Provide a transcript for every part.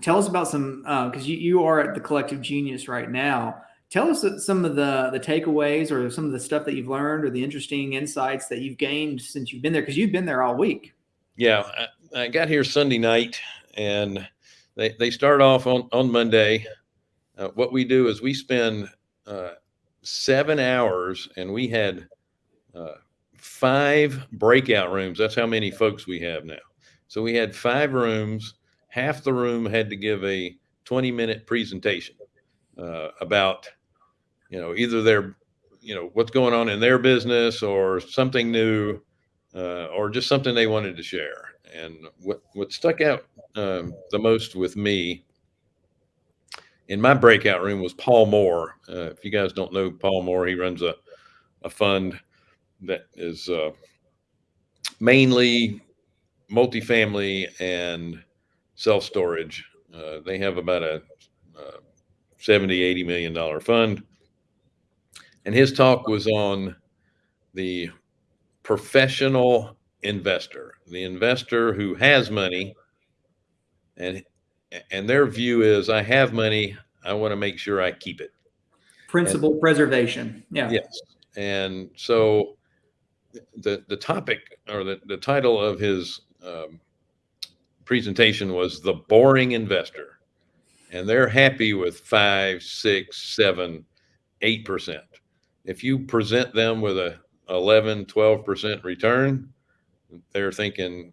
tell us about some because uh, you, you are at the collective genius right now. Tell us some of the the takeaways or some of the stuff that you've learned or the interesting insights that you've gained since you've been there because you've been there all week. Yeah I, I, got here sunday night and they, they start off on, on monday. Uh, what we do is we spend uh, seven hours and we had uh, five breakout rooms. That's how many folks we have now. So we had five rooms half the room had to give a 20 minute presentation uh, about you know either their you know what's going on in their business or something new uh, or just something they wanted to share. And what what stuck out um, the most with me in my breakout room was paul moore. Uh, if you guys don't know paul moore he runs a, a fund that is uh, mainly multifamily and self storage. Uh, they have about a uh, 70, 80 million dollar fund. And his talk was on the professional investor, the investor who has money and and their view is I have money, I want to make sure I keep it. Principal and, preservation. Yeah. Yes. And so the the topic or the, the title of his um, presentation was the boring investor. And they're happy with five, six, seven, eight percent. If you present them with a 11, 12% return, they're thinking,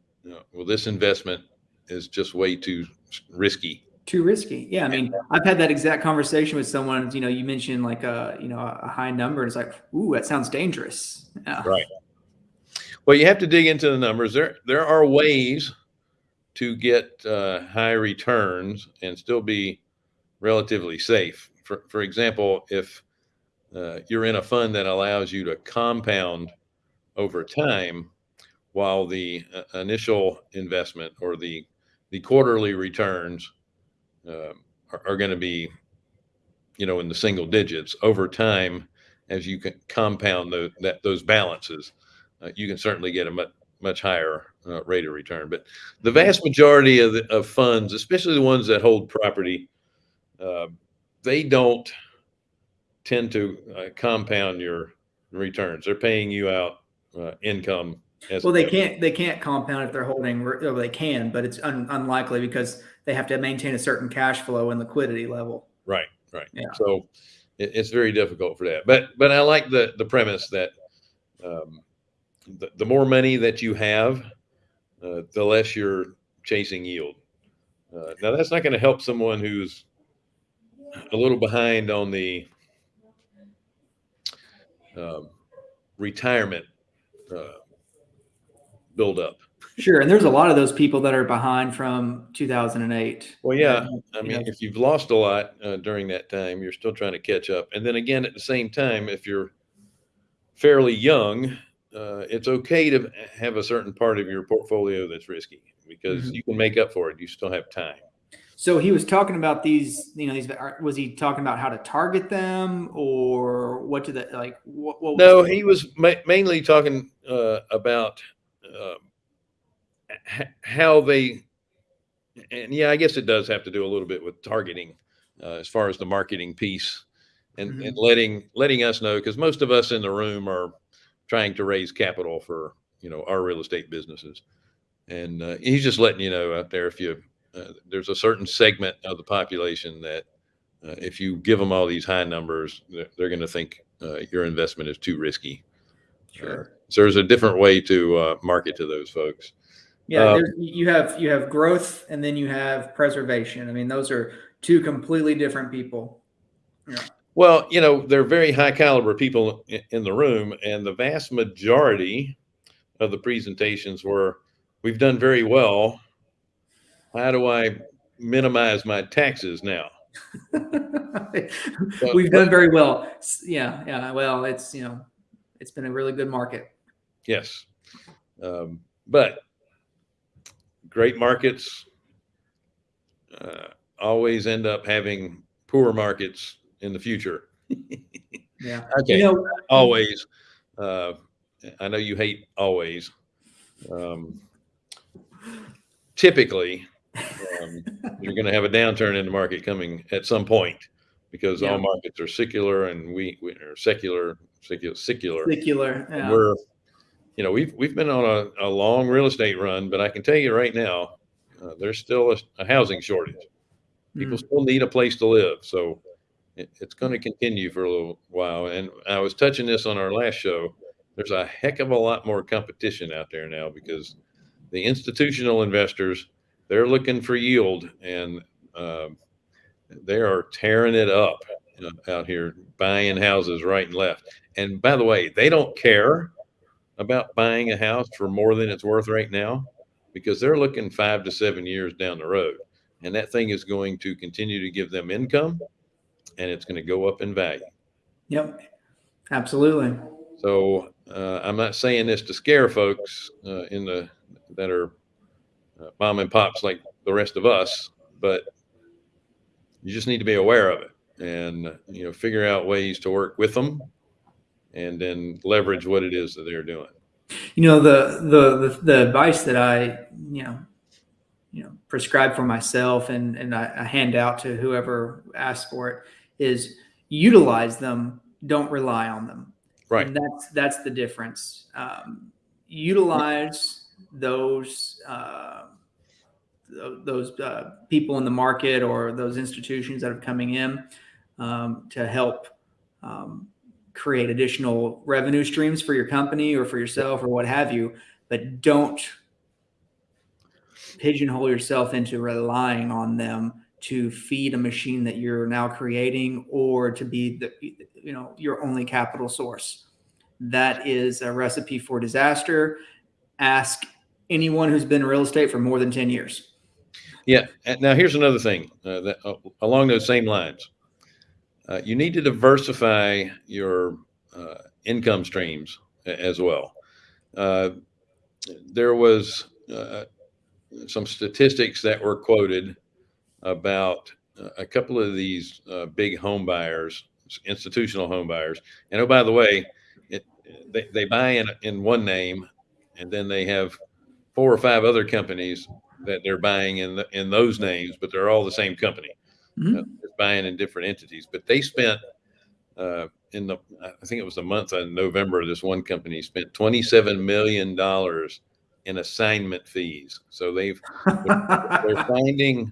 well, this investment is just way too risky. Too risky. Yeah. I mean, I've had that exact conversation with someone, you know, you mentioned like a, you know, a high number. And it's like, ooh, that sounds dangerous. Yeah. Right. Well, you have to dig into the numbers. There, there are ways to get uh, high returns and still be relatively safe. For, for example, if uh, you're in a fund that allows you to compound over time, while the uh, initial investment or the the quarterly returns uh, are, are going to be, you know, in the single digits over time, as you can compound the, that those balances, uh, you can certainly get a much much higher uh, rate of return. But the vast majority of, the, of funds, especially the ones that hold property, uh, they don't tend to uh, compound your returns. They're paying you out uh, income. well, they can't. They can't compound if they're holding. Well, they can, but it's un, unlikely because they have to maintain a certain cash flow and liquidity level. Right. Right. Yeah. So it, it's very difficult for that. But but I like the the premise that. Um, the, the more money that you have, uh, the less you're chasing yield. Uh, now that's not going to help someone who's a little behind on the um, retirement uh, buildup. Sure, and there's a lot of those people that are behind from 2008. Well, yeah, I mean, if you've lost a lot uh, during that time, you're still trying to catch up. And then again, at the same time, if you're fairly young, uh, it's okay to have a certain part of your portfolio that's risky because mm-hmm. you can make up for it. You still have time. So he was talking about these, you know, these, was he talking about how to target them or what to the, like, what, what no, he was ma- mainly talking uh, about uh, how they, and yeah, I guess it does have to do a little bit with targeting uh, as far as the marketing piece and, mm-hmm. and letting, letting us know, because most of us in the room are, trying to raise capital for you know our real estate businesses. And uh, he's just letting you know out there if you uh, there's a certain segment of the population that uh, if you give them all these high numbers they're, they're going to think uh, your investment is too risky. Sure. Uh, so there's a different way to uh, market to those folks. Yeah you have you have growth and then you have preservation. I mean those are two completely different people. Yeah. Well, you know, they're very high caliber people in the room, and the vast majority of the presentations were, we've done very well. How do I minimize my taxes now? we've done very well. Yeah, yeah. Well, it's you know, it's been a really good market. Yes, um, but great markets uh, always end up having poor markets in the future. yeah. Okay. You know, always. Uh, I know you hate always. Um, typically, um, you're going to have a downturn in the market coming at some point because Yeah. all markets are secular and we, we are secular, secular, secular. Particular. Yeah. We're, you know, we've we've been on a, a long real estate run, but I can tell you right now, uh, there's still a, a housing shortage. People Mm. still need a place to live, so it, it's going to continue for a little while. And I was touching this on our last show. There's a heck of a lot more competition out there now because the institutional investors they're looking for yield and um, they are tearing it up know, out here, buying houses right and left. And by the way, they don't care about buying a house for more than it's worth right now because they're looking five to seven years down the road. And that thing is going to continue to give them income and it's going to go up in value. Yep. Absolutely. So uh, I'm not saying this to scare folks uh, in the that are uh, mom and pops like the rest of us, but you just need to be aware of it and you know figure out ways to work with them and then leverage what it is that they're doing. You know, the, the, the, the advice that I, you know, you know, prescribe for myself and, and I, I hand out to whoever asks for it is utilize them. Don't rely on them. Right. And that's that's the difference. Um, utilize those uh, th- those uh, people in the market or those institutions that are coming in um, to help um, create additional revenue streams for your company or for yourself or what have you. But don't pigeonhole yourself into relying on them to feed a machine that you're now creating or to be the you know your only capital source that is a recipe for disaster ask anyone who's been in real estate for more than 10 years Yeah. Now here's another thing uh, that uh, along those same lines. Uh, you need to diversify your uh, income streams as well. Uh, there was uh, some statistics that were quoted about uh, a couple of these uh, big home buyers, institutional home buyers. And oh, by the way, it, they, they buy in, in one name and then they have four or five other companies that they're buying in the, in those names, but they're all the same company. Mhm. Uh, they're buying in different entities, but they spent uh, in the I think it was the month of November. This one company spent twenty seven million dollars in assignment fees. So they've they're finding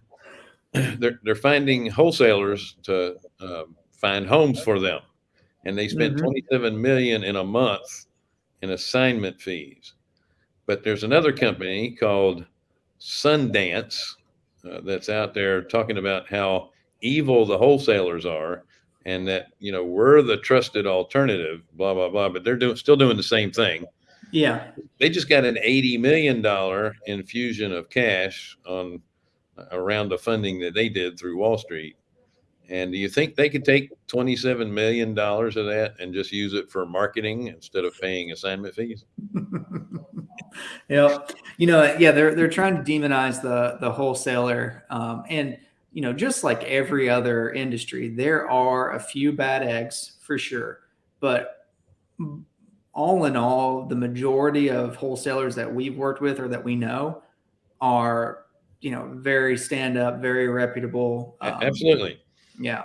they're they're finding wholesalers to um, find homes for them, and they spent Mhm. twenty seven million in a month in assignment fees. But there's another company called Sundae uh, that's out there talking about how evil the wholesalers are, and that you know we're the trusted alternative. Blah blah blah. But they're doing still doing the same thing yeah they just got an $80 million infusion of cash on a round of funding that they did through Wall Street. And do you think they could take $27 million of that and just use it for marketing instead of paying assignment fees? yeah you know yeah they're they're trying to demonize the the wholesaler um, and you know just like every other industry there are a few bad eggs for sure but all in all the majority of wholesalers that we've worked with or that we know are you know very stand up very reputable um, Absolutely. yeah